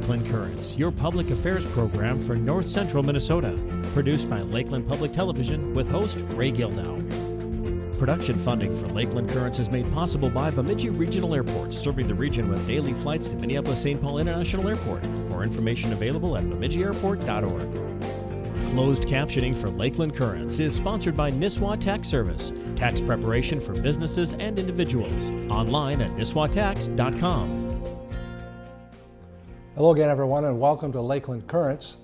Lakeland Currents, your public affairs program for north central Minnesota. Produced by Lakeland Public Television with host Ray Gildow. Production funding for Lakeland Currents is made possible by Bemidji Regional Airport, serving the region with daily flights to Minneapolis St. Paul International Airport. More information available at bemidjiairport.org. Closed captioning for Lakeland Currents is sponsored by Nisswa Tax Service, tax preparation for businesses and individuals. Online at nisswatax.com. Hello again, everyone, and welcome to Lakeland Currents.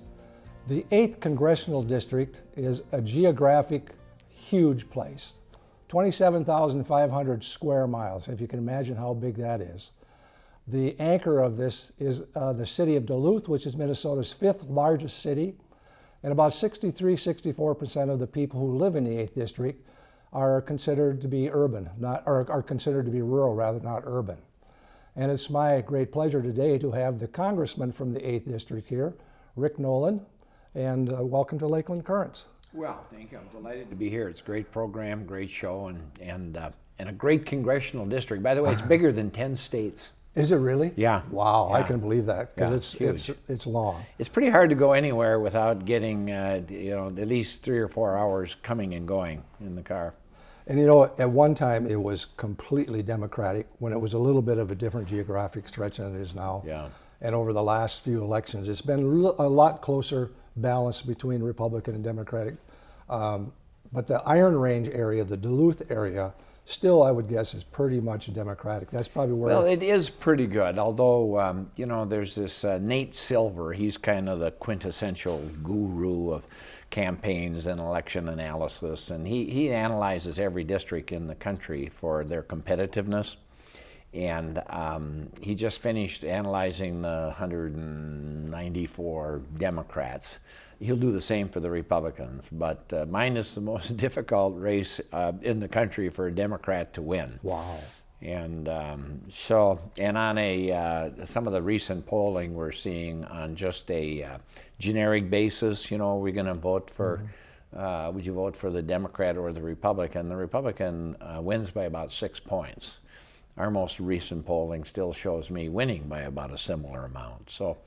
The 8th Congressional District is a geographic, huge place. 27,500 square miles, if you can imagine how big that is. The anchor of this is uh, the city of Duluth, which is Minnesota's fifth largest city. And about 63, 64% of the people who live in the 8th District are considered to be urban, not, or are considered to be rural rather, not urban. And it's my great pleasure today to have the congressman from the 8th District here, Rick Nolan, and uh, welcome to Lakeland Currents. Well, thank you. I'm delighted to be here. It's a great program, great show, and, and, uh, and a great congressional district. By the way, it's bigger than 10 states. Is it really? Yeah. Wow, I Yeah. can believe that because Yeah, it's, it's it's, it's long. It's pretty hard to go anywhere without getting, uh, you know, at least three or four hours coming and going in the car. And you know, at one time it was completely Democratic when it was a little bit of a different geographic stretch than it is now. Yeah. And over the last few elections, it's been a lot closer balance between Republican and Democratic. Um, but the Iron Range area, the Duluth area, still I would guess is pretty much Democratic. That's probably where. Well, it is pretty good, although, um, you know, there's this uh, Nate Silver. He's kind of the quintessential guru of campaigns and election analysis, and he, he analyzes every district in the country for their competitiveness. And um, he just finished analyzing the 194 Democrats. He'll do the same for the Republicans, but uh, mine is the most difficult race uh, in the country for a Democrat to win. wow. And um, so, and on a uh, some of the recent polling we're seeing on just a uh, generic basis, you know, we're we going to vote for? Uh, would you vote for the Democrat or the Republican? The Republican uh, wins by about six points. Our most recent polling still shows me winning by about a similar amount. So,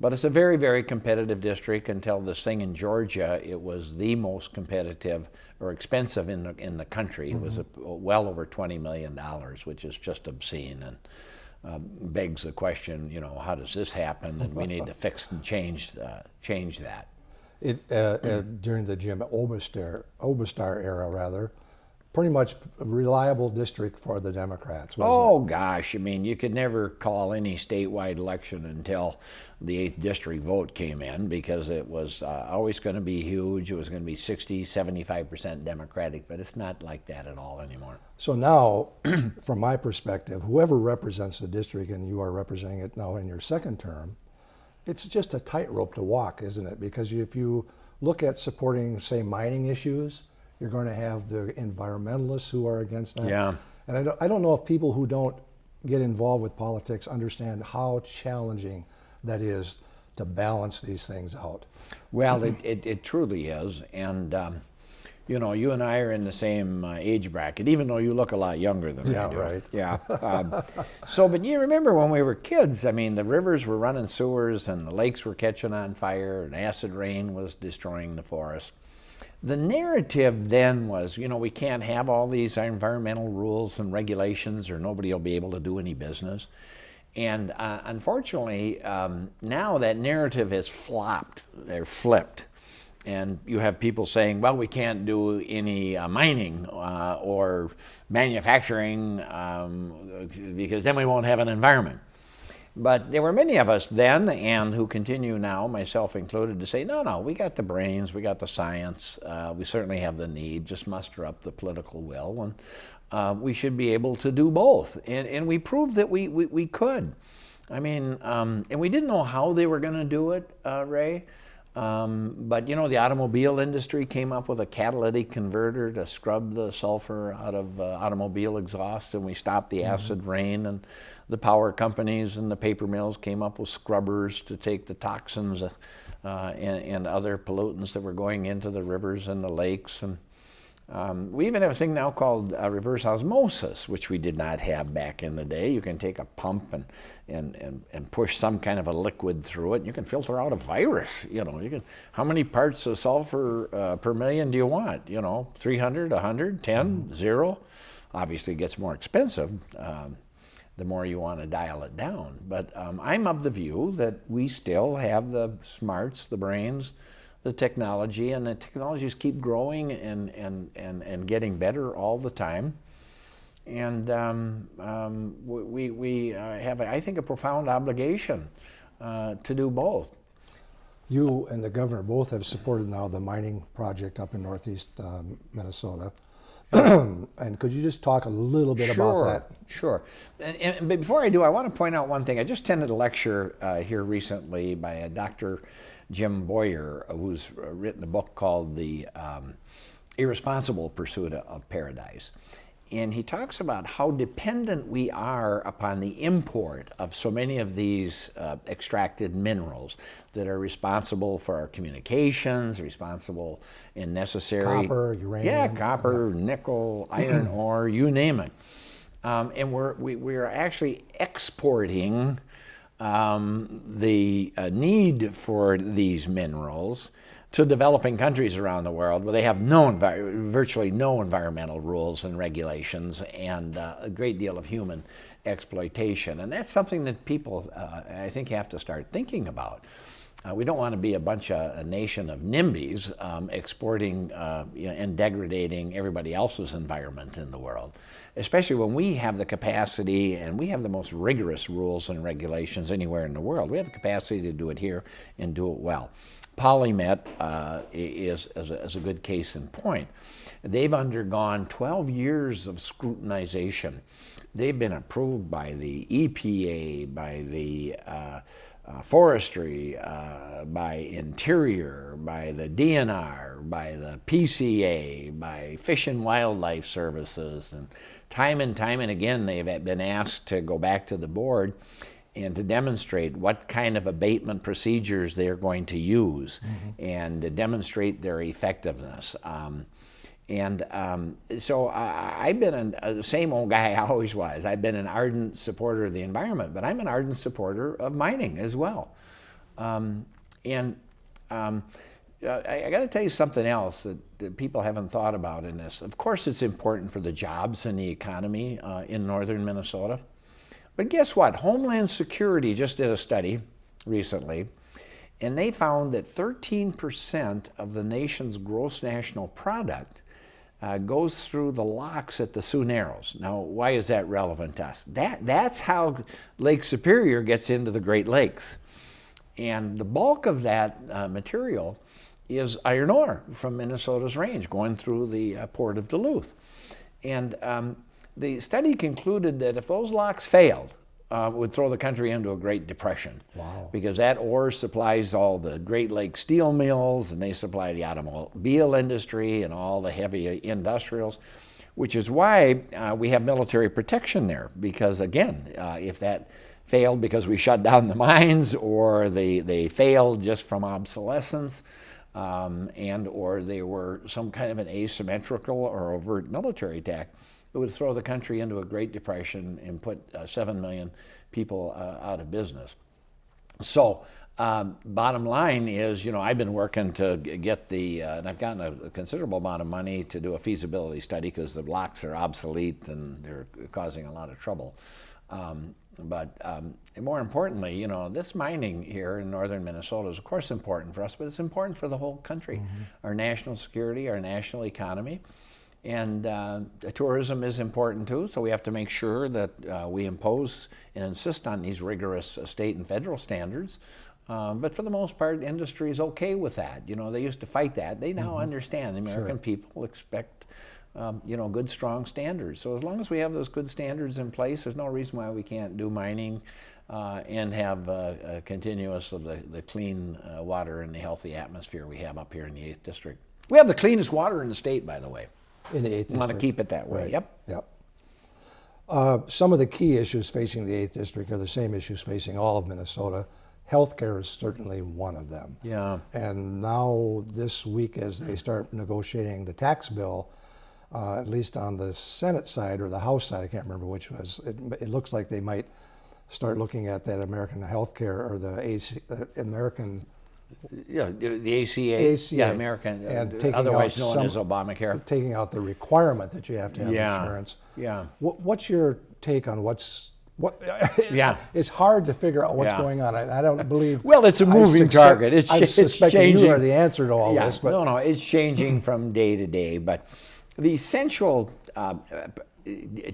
but it's a very, very competitive district. Until this thing in Georgia, it was the most competitive or expensive in the in the country. It was a, well over twenty million dollars, which is just obscene and uh, begs the question. You know, how does this happen? And we need to fix and change uh, change that. It, uh, uh, during the Jim Oberstar, Oberstar era, rather, pretty much a reliable district for the Democrats. wasn't it? Oh gosh, I mean, you could never call any statewide election until the 8th district vote came in because it was uh, always going to be huge. It was going to be 60, 75% Democratic, but it's not like that at all anymore. So now, from my perspective, whoever represents the district, and you are representing it now in your second term, it's just a tightrope to walk, isn't it? Because if you look at supporting, say, mining issues, you're going to have the environmentalists who are against that. Yeah. And I don't, I don't know if people who don't get involved with politics understand how challenging that is to balance these things out. Well, it, it, it truly is. And, um, you know, you and I are in the same uh, age bracket, even though you look a lot younger than Yeah, I do. right. Yeah. Um, so, but you remember when we were kids, I mean, the rivers were running sewers and the lakes were catching on fire and acid rain was destroying the forest. The narrative then was, you know, we can't have all these environmental rules and regulations or nobody will be able to do any business. And uh, unfortunately, um, now that narrative has flopped, they're flipped. And you have people saying, well, we can't do any uh, mining uh, or manufacturing um, because then we won't have an environment. But there were many of us then and who continue now, myself included, to say, no, no, we got the brains, we got the science, uh, we certainly have the need, just muster up the political will, and uh, we should be able to do both. And, and we proved that we, we, we could. I mean, um, and we didn't know how they were going to do it, uh, Ray. Um, but you know, the automobile industry came up with a catalytic converter to scrub the sulfur out of uh, automobile exhaust, and we stopped the acid rain. And the power companies and the paper mills came up with scrubbers to take the toxins uh, and, and other pollutants that were going into the rivers and the lakes. And Um, we even have a thing now called uh, reverse osmosis, which we did not have back in the day. You can take a pump and, and, and, and push some kind of a liquid through it, and you can filter out a virus. You know, you can. How many parts of sulfur uh, per million do you want? You know, 300, 100, 10, mm. zero. Obviously, it gets more expensive. Um, the more you want to dial it down. But um, I'm of the view that we still have the smarts, the brains, the technology, and the technologies keep growing and, and, and, and getting better all the time. And um, um, we, we uh, have, I think, a profound obligation uh, to do both. You and the governor both have supported now the mining project up in northeast um, Minnesota. and could you just talk a little bit sure, about that? Sure. And, and, but before I do, I want to point out one thing. I just attended a lecture uh, here recently by a Dr. Jim Boyer, who's written a book called The um, Irresponsible Pursuit of Paradise. And he talks about how dependent we are upon the import of so many of these uh, extracted minerals that are responsible for our communications, responsible and necessary. Copper, uranium. Yeah, copper, yeah. nickel, iron ore, you name it. Um, and we're, we, we are actually exporting um, the uh, need for these minerals to developing countries around the world where they have no virtually no environmental rules and regulations and uh, a great deal of human exploitation. And that's something that people, uh, I think, have to start thinking about. Uh, we don't want to be a bunch of a nation of NIMBYs um, exporting uh, you know, and degrading everybody else's environment in the world, especially when we have the capacity and we have the most rigorous rules and regulations anywhere in the world. We have the capacity to do it here and do it well. Polymet uh, is, is a, is, a, good case in point. They've undergone 12 years of scrutinization. They've been approved by the EPA, by the uh, uh, forestry, uh, by interior, by the DNR, by the PCA, by Fish and Wildlife Services, and time and time and again they've been asked to go back to the board and to demonstrate what kind of abatement procedures they're going to use mm-hmm. and to demonstrate their effectiveness. Um, and um, so I, have been an, uh, the same old guy I always was. I've been an ardent supporter of the environment, but I'm an ardent supporter of mining as well. Um, and um, uh, I, I got to tell you something else that, that, people haven't thought about in this. Of course, it's important for the jobs and the economy uh, in northern Minnesota. But guess what? Homeland Security just did a study recently, and they found that 13% of the nation's gross national product uh, goes through the locks at the Sioux Narrows. Now, why is that relevant to us? That, that's how Lake Superior gets into the Great Lakes. And the bulk of that uh, material is iron ore from Minnesota's range going through the uh, port of Duluth. And um, the study concluded that if those locks failed, uh, would throw the country into a Great Depression. Wow. Because that ore supplies all the Great Lakes steel mills and they supply the automobile industry and all the heavy industrials, which is why uh, we have military protection there. Because again, uh, if that failed because we shut down the mines or they, they failed just from obsolescence, um, and or they were some kind of an asymmetrical or overt military attack, it would throw the country into a Great Depression and put uh, 7 million people uh, out of business. So, um, bottom line is, you know, I've been working to get the, uh, and I've gotten a, a, considerable amount of money to do a feasibility study because the blocks are obsolete and they're causing a lot of trouble. Um, but um, more importantly, you know, this mining here in northern Minnesota is, of course, important for us, but it's important for the whole country, mm-hmm. our national security, our national economy. And uh, tourism is important too, so we have to make sure that uh, we impose and insist on these rigorous uh, state and federal standards. Um, but for the most part, industry is okay with that. You know, they used to fight that. They now mm-hmm. understand. The American sure. people expect, um, you know, good, strong standards. So as long as we have those good standards in place, there's no reason why we can't do mining uh, and have uh, continuous of the, the clean uh, water and the healthy atmosphere we have up here in the 8th District. We have the cleanest water in the state, by the way. In the 8th Want to keep it that way. Right. Yep. Yep. Uh, some of the key issues facing the 8th District are the same issues facing all of Minnesota. Healthcare is certainly one of them. Yeah. And now, this week, as they start negotiating the tax bill, uh, at least on the Senate side or the House side, I can't remember which was, it, it looks like they might start looking at that American healthcare or the AC, uh, American Yeah, the ACA, ACA, yeah, American, uh, and taking otherwise out known as Obamacare. taking out the requirement that you have to have Yeah, insurance. yeah. What, what's your take on what's what? Yeah. it's hard to figure out what's Yeah. going on. I, I don't believe. Well, it's a moving target. It's, I it's suspect changing. you are the answer to all yeah, this, but no, no, it's changing from day to day. But the essential uh, uh,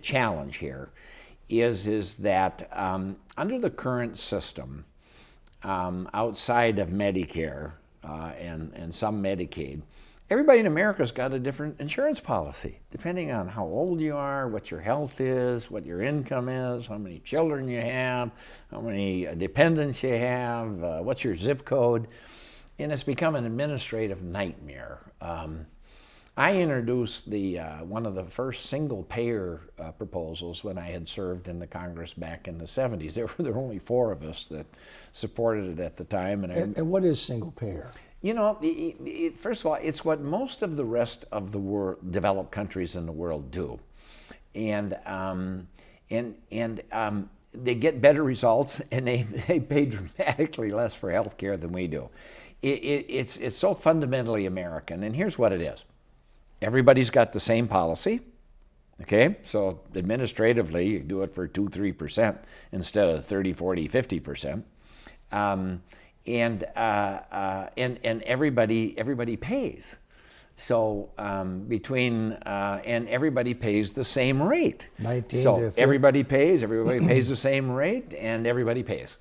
challenge here is is that um, under the current system, um, outside of Medicare uh, and and some Medicaid, everybody in America's got a different insurance policy depending on how old you are, what your health is, what your income is, how many children you have, how many uh, dependents you have, uh, what's your zip code, and it's become an administrative nightmare. Um, I introduced the uh, one of the first single payer uh, proposals when I had served in the Congress back in the 70s. There were, there were only four of us that supported it at the time, and I, and, and what is single payer? you know, it, it, first of all, it's what most of the rest of the world, developed countries in the world do, and um, and and um, they get better results, and they, they pay dramatically less for health care than we do. It, it, it's it's so fundamentally American, and here's what it is: everybody's got the same policy. Okay, so administratively, you do it for two, three percent instead of 30, 40, 50 percent. Um, and uh, uh, and and everybody everybody pays. So um, between uh, and everybody pays the same rate. 19 so everybody pays. Everybody pays the same rate, and everybody pays.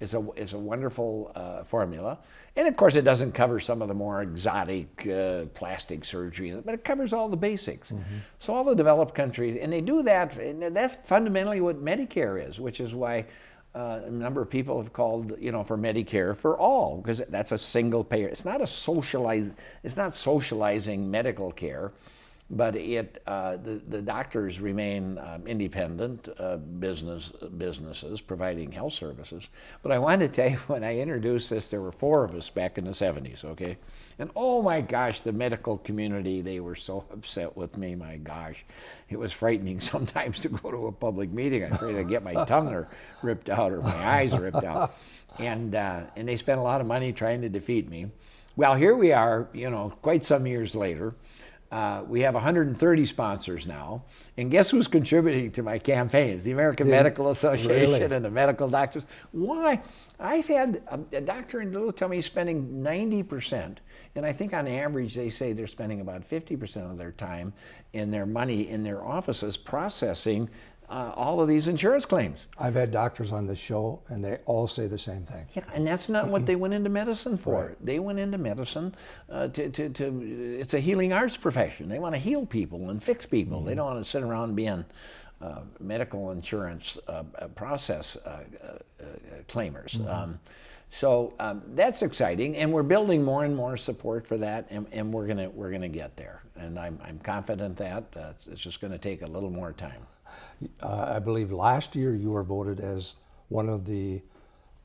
It's a it's a wonderful uh, formula, and of course it doesn't cover some of the more exotic uh, plastic surgery, but it covers all the basics. So all the developed countries, and they do that. And that's fundamentally what Medicare is, which is why uh, a number of people have called, you know, for Medicare for all, because that's a single payer. It's not a socialize. It's not socializing medical care, but it uh, the the doctors remain um, independent uh, business businesses providing health services. But I want to tell you, when I introduced this, there were four of us back in the '70s. Okay, and oh my gosh, the medical community they were so upset with me. My gosh, it was frightening sometimes to go to a public meeting. I'm afraid I'd get my tongue or ripped out or my eyes ripped out, and uh, and they spent a lot of money trying to defeat me. Well, here we are, you know, quite some years later. Uh, we have 130 sponsors now, and guess who's contributing to my campaigns? The American Medical Association really? and the medical doctors. Why? I've had a, a doctor in Duluth tell me he's spending 90%, and I think on average they say they're spending about 50% of their time and their money in their offices processing uh, all of these insurance claims. I've had doctors on this show, and they all say the same thing. Yeah, and that's not what they went into medicine for. Right. They went into medicine uh, to, to, to, it's a healing arts profession. They want to heal people and fix people. They don't want to sit around being uh, medical insurance uh, uh, process uh, uh, uh, claimers. Um, so um, that's exciting, and we're building more and more support for that, and, and we're gonna we're gonna get there. And I'm, I'm confident that uh, it's just going to take a little more time. Uh, I believe last year you were voted as one of the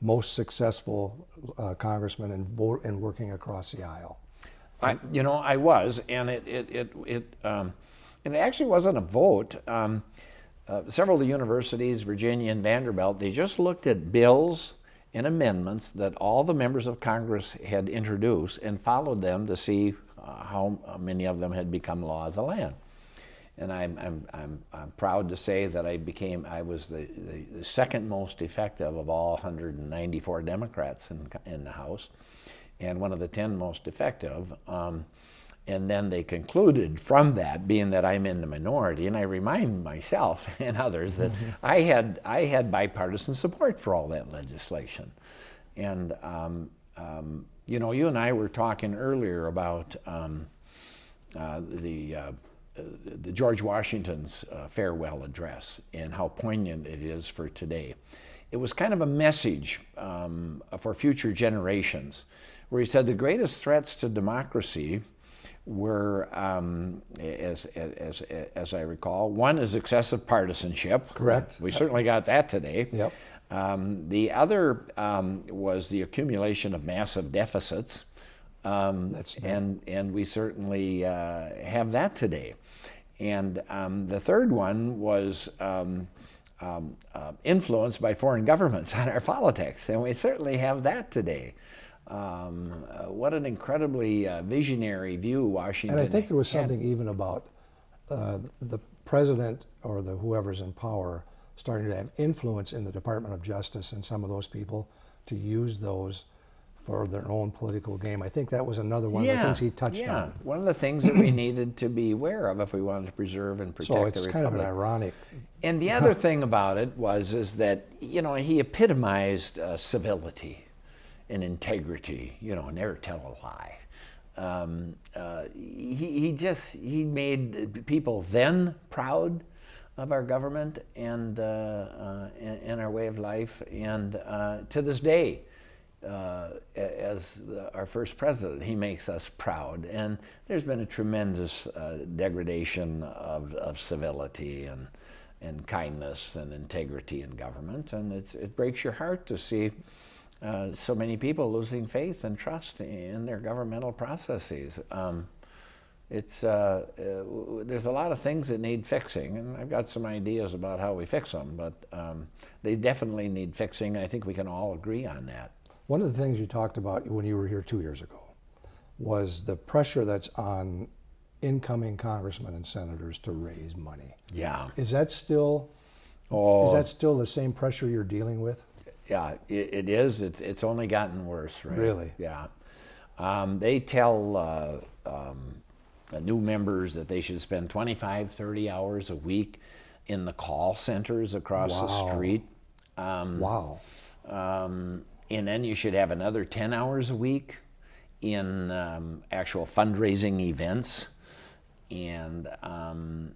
most successful uh, congressmen in, vote, in working across the aisle. I, you know, I was, and it it it, it um, and it actually wasn't a vote. Um, uh, several of the universities, Virginia and Vanderbilt, they just looked at bills and amendments that all the members of Congress had introduced and followed them to see uh, how many of them had become law of the land. And I'm, I'm, I'm, I'm proud to say that I became, I was the, the, the second most effective of all 194 Democrats in, in the House and one of the 10 most effective. Um, and then they concluded from that, being that I'm in the minority, and I remind myself and others that I had I had bipartisan support for all that legislation, and um, um, you know, you and I were talking earlier about um, uh, the. Uh, the George Washington's uh, farewell address and how poignant it is for today. It was kind of a message um, for future generations, where he said the greatest threats to democracy were, um, as, as, as I recall, one is excessive partisanship. Correct. We certainly got that today. Yep. Um, the other um, was the accumulation of massive deficits. Um, That's- and and we certainly uh, have that today. And um, the third one was um, um, uh, influenced by foreign governments on our politics, and we certainly have that today. Um, uh, what an incredibly uh, visionary view Washington. And I think there was had. something even about uh, the president or the whoever's in power starting to have influence in the Department of Justice and some of those people to use those for their own political game. I think that was another one of the things he touched yeah. on. One of the things that we needed to be aware of if we wanted to preserve and protect So the it's republic. kind of an ironic. And the other thing about it was is that you know he epitomized uh, civility and integrity. You know, never tell a lie. Um, uh, he, he just he made people then proud of our government and uh, uh, and, and our way of life, and uh, to this day. Uh, as our first president, he makes us proud, and there's been a tremendous uh, degradation of, of civility and and kindness and integrity in government, and it breaks your heart to see uh, so many people losing faith and trust in their governmental processes. Um, it's uh, uh, there's a lot of things that need fixing, and I've got some ideas about how we fix them, but um, they definitely need fixing. I think we can all agree on that. One of the things you talked about when you were here two years ago was the pressure that's on incoming congressmen and senators to raise money. Yeah. Is that still Oh, is that still the same pressure you're dealing with? Yeah, it, it is. It's, it's only gotten worse, right? Really? Yeah. Um, they tell uh, um, new members that they should spend 25, 30 hours a week in the call centers across the street. Um, Wow. um, and then you should have another 10 hours a week in um, actual fundraising events. And, um,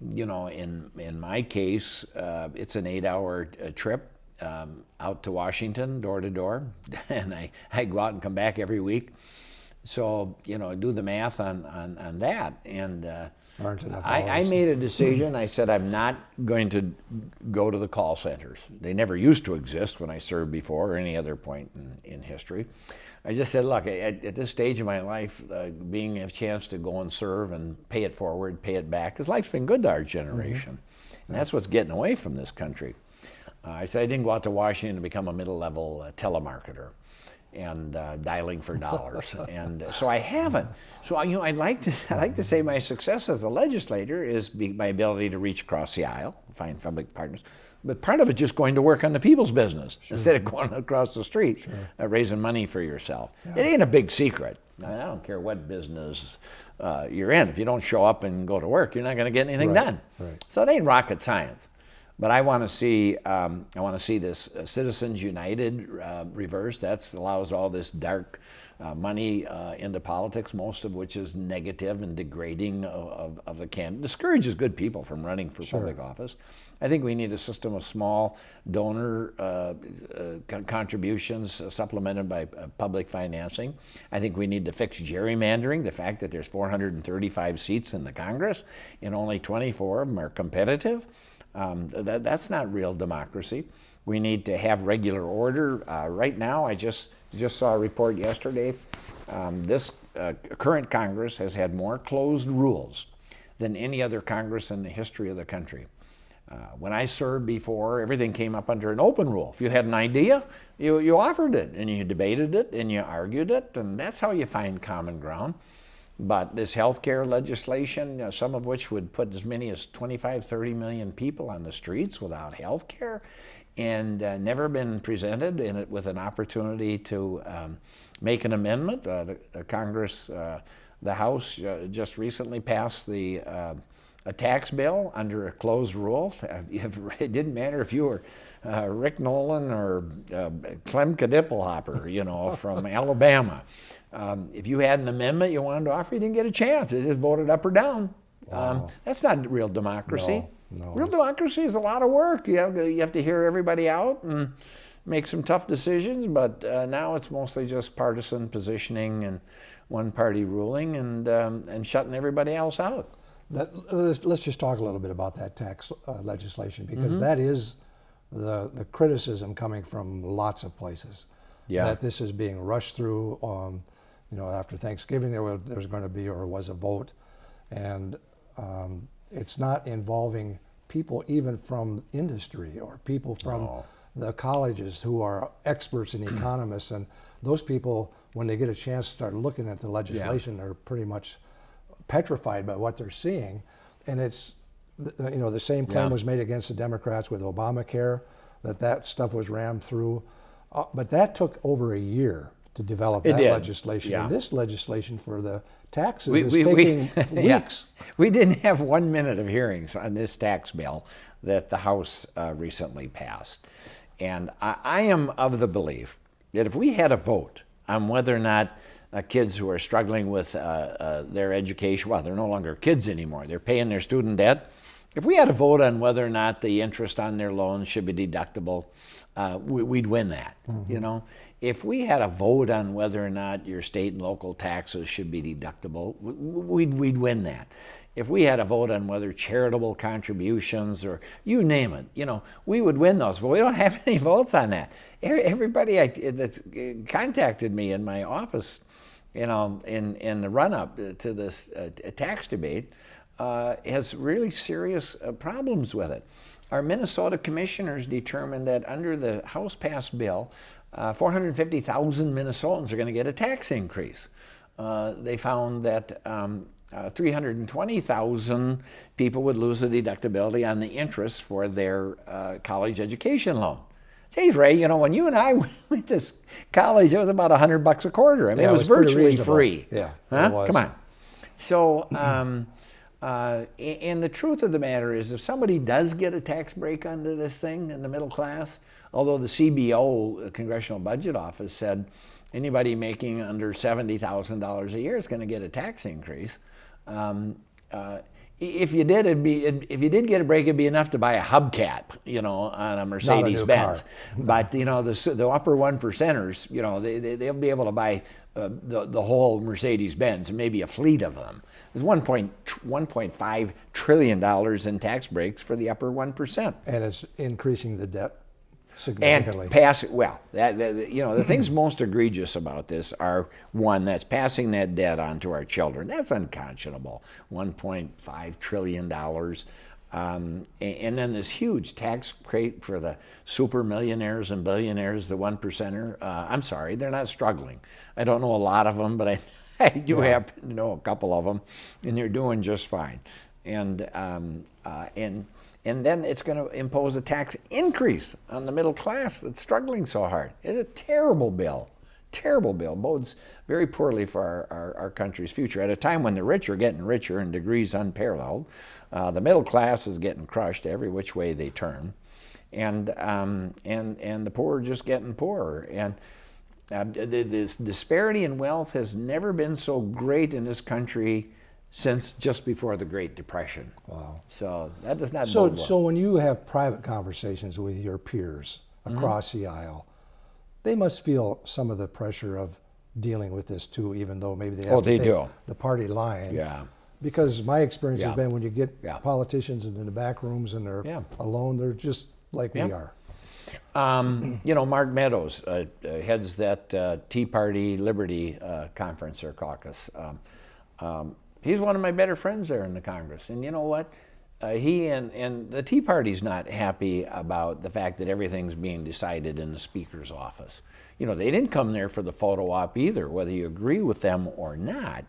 you know, in, in my case, uh, it's an eight hour uh, trip um, out to Washington, door to door. And I, I go out and come back every week. So, you know, do the math on, on, on that. And uh, Aren't enough I, I made a decision. I said I'm not going to go to the call centers. They never used to exist when I served before or any other point in, in history. I just said, look, at, at this stage of my life, uh, being a chance to go and serve and pay it forward, pay it back, because life's been good to our generation. And that's what's getting away from this country. Uh, I said I didn't go out to Washington to become a middle level uh, telemarketer and uh, dialing for dollars. and so I haven't. So I- you know, I'd like to I like to say my success as a legislator is be, my ability to reach across the aisle, find public partners. But part of it just going to work on the people's business instead of going across the street uh, raising money for yourself. It ain't a big secret. I don't care what business uh, you're in. If you don't show up and go to work, you're not going to get anything Right, done. right. So it ain't rocket science. But I want to see um, I want to see this uh, Citizens United uh, reverse. That allows all this dark uh, money uh, into politics, most of which is negative and degrading of, of, of the candidate. Discourages good people from running for public office. I think we need a system of small donor uh, uh, contributions uh, supplemented by uh, public financing. I think we need to fix gerrymandering. The fact that there's 435 seats in the Congress and only 24 of them are competitive. Um, that, that's not real democracy. We need to have regular order. Uh, right now, I just just saw a report yesterday. Um, this uh, current Congress has had more closed rules than any other Congress in the history of the country. Uh, when I served before, everything came up under an open rule. If you had an idea, you, you offered it and you debated it and you argued it, and that's how you find common ground. But this healthcare legislation, uh, some of which would put as many as 25, 30 million people on the streets without health care, and uh, never been presented in it with an opportunity to um, make an amendment. Uh, the, the Congress, uh, the House uh, just recently passed the uh, a tax bill under a closed rule. It didn't matter if you were uh, Rick Nolan or uh, Clem Kadiddlehopper, you know, from Alabama. Um, if you had an amendment you wanted to offer, you didn't get a chance. It just voted up or down. Um, that's not real democracy. No, no, real democracy is a lot of work. You have to, you have to hear everybody out and make some tough decisions. But uh, now it's mostly just partisan positioning and one party ruling and um, and shutting everybody else out. That, let's, let's just talk a little bit about that tax uh, legislation because that is the, the criticism coming from lots of places. Yeah. That this is being rushed through. Um, you know, after Thanksgiving, there was, there was going to be or was a vote, and um, it's not involving people even from industry or people from the colleges who are experts and economists. And those people, when they get a chance to start looking at the legislation, are pretty much petrified by what they're seeing. And it's, you know, the same claim Yeah. was made against the Democrats with Obamacare, that that stuff was rammed through. Uh, but that took over a year to develop It that did, legislation. yeah. And this legislation for the taxes We, is we, taking we, yeah. weeks. we didn't have one minute of hearings on this tax bill that the House uh, recently passed. And I, I am of the belief that if we had a vote on whether or not uh, kids who are struggling with uh, uh, their education, well, they're no longer kids anymore, they're paying their student debt. If we had a vote on whether or not the interest on their loans should be deductible, uh, we, we'd win that. You know, if we had a vote on whether or not your state and local taxes should be deductible, we'd, we'd win that. If we had a vote on whether charitable contributions or you name it, you know, we would win those. But we don't have any votes on that. Everybody that's uh, contacted me in my office, you know, in, in the run up to this uh, tax debate, uh, has really serious uh, problems with it. Our Minnesota commissioners determined that under the House passed bill, uh, 450,000 Minnesotans are going to get a tax increase. Uh, they found that um, uh, 320,000 people would lose the deductibility on the interest for their uh, college education loan. Geez, Ray, you know, when you and I went to college, it was about 100 bucks a quarter. I mean, Yeah, it it was, was virtually free. Yeah, Huh? was. Come on. So, um, uh, and the truth of the matter is, if somebody does get a tax break under this thing in the middle class, although the CBO, uh, Congressional Budget Office, said anybody making under $70,000 a year is going to get a tax increase. Um, uh, if you did, it'd be it, if you did get a break, it'd be enough to buy a hubcap, you know, on a Mercedes Benz. car. But you know, the the upper one percenters, you know, they, they they'll be able to buy uh, the the whole Mercedes Benz and maybe a fleet of them. There's 1.1.5 trillion dollars in tax breaks for the upper one percent. And it's increasing the debt significantly. And pass well, that, that- you know, the things most egregious about this are one that's passing that debt on to our children. That's unconscionable. 1.5 trillion dollars. Um, and, then this huge tax rate for the super millionaires and billionaires, the one percenter. Uh, I'm sorry, they're not struggling. I don't know a lot of them, but I, I do happen to know a couple of them, and they're doing just fine. And um, uh, and and then it's going to impose a tax increase on the middle class that's struggling so hard. It's a terrible bill. Terrible bill. Bodes very poorly for our, our, our country's future. At a time when the rich are getting richer in degrees unparalleled, uh, the middle class is getting crushed every which way they turn, and, um, and, and the poor are just getting poorer. And uh, the, this disparity in wealth has never been so great in this country since just before the Great Depression. Wow. So that does not So, so when you have private conversations with your peers Mm-hmm. across the aisle, they must feel some of the pressure of dealing with this too, even though maybe they have Oh, to they take do. the party line. Yeah. Because my experience Yeah. has been when you get Yeah. politicians in the back rooms and they're Yeah. alone, they're just like we are. Um, you know, Mark Meadows uh, uh, heads that uh, Tea Party Liberty uh, conference or caucus. Um, um, he's one of my better friends there in the Congress. And you know what? Uh, he and, and the Tea Party's not happy about the fact that everything's being decided in the Speaker's office. You know, they didn't come there for the photo op either, whether you agree with them or not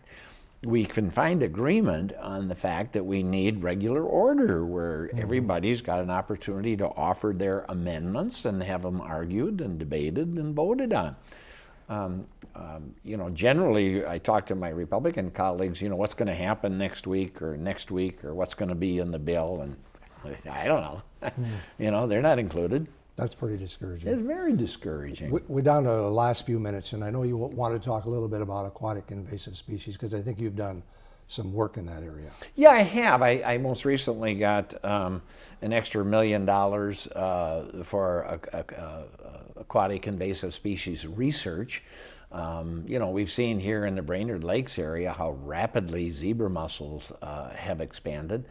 we can find agreement on the fact that we need regular order where everybody's got an opportunity to offer their amendments and have them argued and debated and voted on. Um, um, you know, generally, I talk to my Republican colleagues, you know, what's going to happen next week or next week or what's going to be in the bill, and I don't know. you know, they're not included. That's pretty discouraging. It's very discouraging. We- We're down to the last few minutes, and I know you want to talk a little bit about aquatic invasive species because I think you've done some work in that area. Yeah, I have. I, I most recently got um, an extra million dollars uh, for a, a, a, aquatic invasive species research. Um, you know, we've seen here in the Brainerd Lakes area how rapidly zebra mussels uh, have expanded.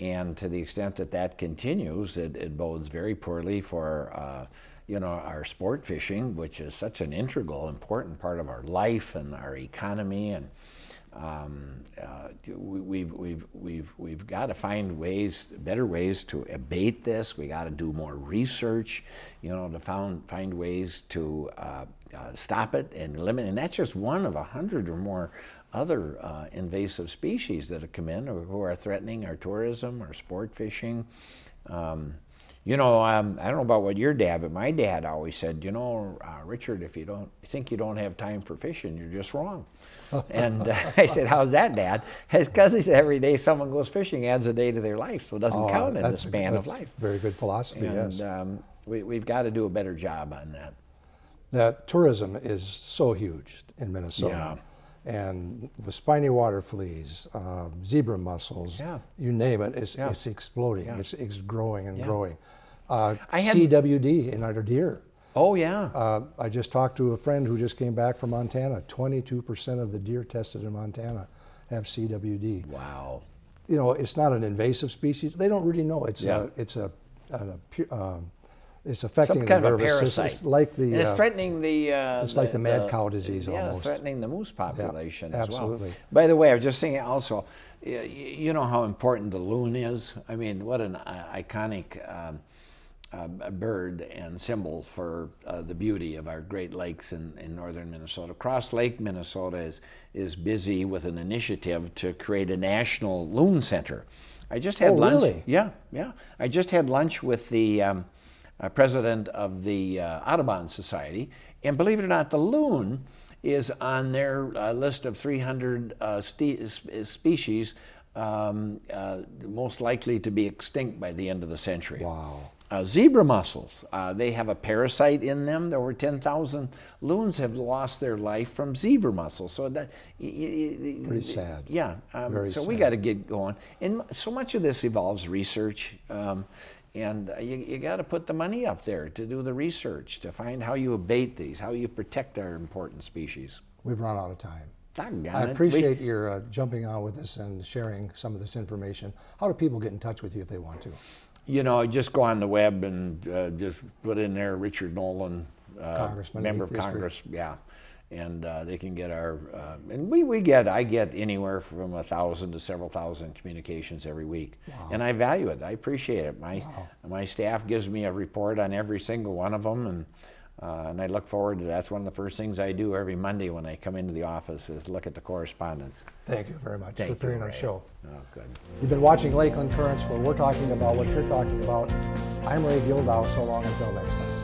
And to the extent that that continues, it, it bodes very poorly for, uh, you know, our sport fishing, which is such an integral, important part of our life and our economy. And Um, uh, we, we've, we've, we've, we've got to find ways, better ways to abate this. We got to do more research, you know, to found, find ways to uh, uh, stop it and eliminate. And that's just one of a hundred or more other uh, invasive species that have come in or who are threatening our tourism, our sport fishing. Um, you know, um, I don't know about what your dad, but my dad always said, you know, uh, Richard, if you don't think you don't have time for fishing, you're just wrong. and uh, I said, how's that, Dad? It's because he said every day someone goes fishing adds a day to their life, so it doesn't Oh, count in the span of life. Very good philosophy, And yes. um, we, we've got to do a better job on that. that tourism is so huge in Minnesota. And with spiny water fleas, um, zebra mussels, Yeah. you name it, it's, Yeah. it's exploding. Yeah. It's, it's growing and growing. Uh, I had- CWD in our deer. Oh, yeah. Uh, I just talked to a friend who just came back from Montana. 22% of the deer tested in Montana have CWD. wow. You know, it's not an invasive species. They don't really know. It's a, it's a, a um, it's affecting Some kind the of nervous system. It's like the And it's uh, threatening the. Uh, it's like the mad cow disease yeah, almost. it's threatening the moose population as well. absolutely. By the way, I was just saying also, you know how important the loon is. I mean, what an uh, iconic um, uh, bird and symbol for uh, the beauty of our Great Lakes in, in northern Minnesota. Cross Lake, Minnesota is is busy with an initiative to create a national loon center. I just had Oh, lunch. really? Yeah, yeah. I just had lunch with the um, uh, president of the uh, Audubon Society, and believe it or not, the loon is on their uh, list of 300 uh, ste- species um, uh, most likely to be extinct by the end of the century. Wow. Uh, zebra mussels, uh, they have a parasite in them. Over 10,000 loons have lost their life from zebra mussels. So that y- y- y- Pretty sad. Yeah. Um, Very so we sad. got to get going. And so much of this involves research. Um, and uh, you, you got to put the money up there to do the research, to find how you abate these, how you protect our important species. We've run out of time. Doggone I it. We- appreciate your uh, jumping on with us and sharing some of this information. How do people get in touch with you if they want to? You know, just go on the web and uh, just put in there Richard Nolan, uh, Congressman, member of district. Congress. Yeah, and uh, they can get our uh, and we, we get I get anywhere from a thousand to several thousand communications every week, and I value it. I appreciate it. My my staff gives me a report on every single one of them, and. Uh, and I look forward to that's one of the first things I do every Monday when I come into the office is look at the correspondence. Thank you very much Thank for appearing on the show. Oh, good. You've been watching Lakeland Currents where we're talking about what you're talking about. I'm Ray Gildow. So long until next time.